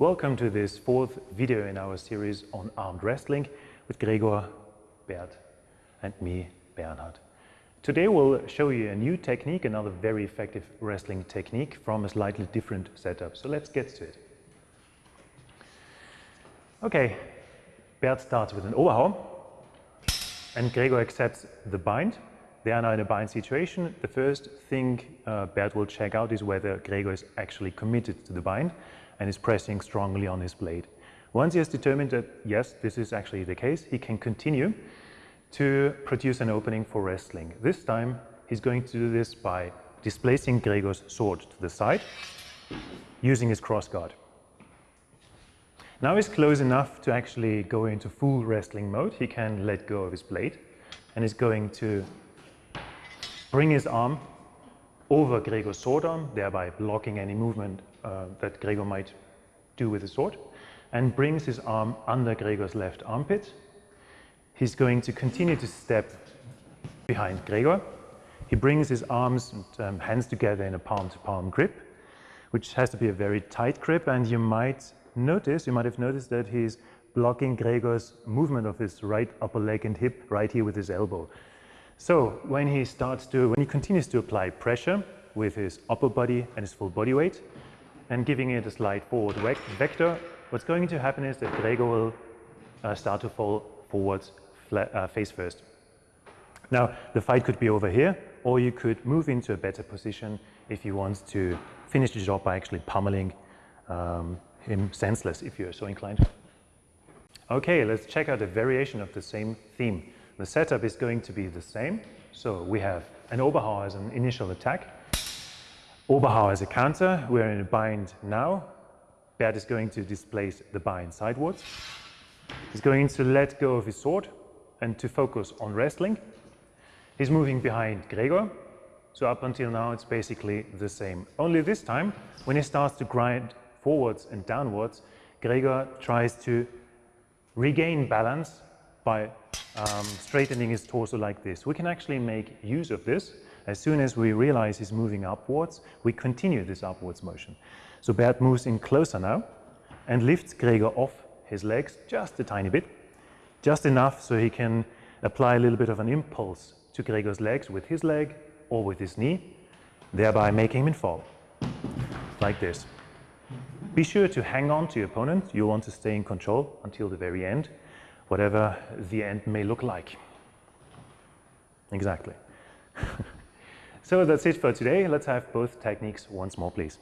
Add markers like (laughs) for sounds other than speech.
Welcome to this fourth video in our series on armed wrestling with Gregor, Bert and me, Bernhard. Today we'll show you a new technique, another very effective wrestling technique from a slightly different setup. So let's get to it. Okay, Bert starts with an Oberhau and Gregor accepts the bind. They are now in a bind situation. The first thing uh, Bert will check out is whether Gregor is actually committed to the bind and is pressing strongly on his blade. Once he has determined that, yes, this is actually the case, he can continue to produce an opening for wrestling. This time, he's going to do this by displacing Gregor's sword to the side, using his cross guard. Now he's close enough to actually go into full wrestling mode. He can let go of his blade and is going to bring his arm over Gregor's sword arm, thereby blocking any movement uh, that Gregor might do with the sword, and brings his arm under Gregor's left armpit. He's going to continue to step behind Gregor. He brings his arms and um, hands together in a palm-to-palm -palm grip, which has to be a very tight grip, and you might notice, you might have noticed that he's blocking Gregor's movement of his right upper leg and hip right here with his elbow. So when he starts to, when he continues to apply pressure with his upper body and his full body weight and giving it a slight forward vector, what's going to happen is that Gregor will uh, start to fall forwards uh, face first. Now, the fight could be over here, or you could move into a better position if you want to finish the job by actually pummeling um, him senseless, if you're so inclined. Okay, let's check out a variation of the same theme. The setup is going to be the same. So we have an Oberhau as an initial attack, Oberhau as a counter. We're in a bind now. Bert is going to displace the bind sidewards. He's going to let go of his sword and to focus on wrestling. He's moving behind Gregor. So up until now, it's basically the same. Only this time, when he starts to grind forwards and downwards, Gregor tries to regain balance by um, straightening his torso like this. We can actually make use of this. As soon as we realize he's moving upwards, we continue this upwards motion. So Bert moves in closer now and lifts Gregor off his legs just a tiny bit, just enough so he can apply a little bit of an impulse to Gregor's legs with his leg or with his knee, thereby making him fall, like this. Be sure to hang on to your opponent. You want to stay in control until the very end whatever the end may look like. Exactly. (laughs) so that's it for today. Let's have both techniques once more, please.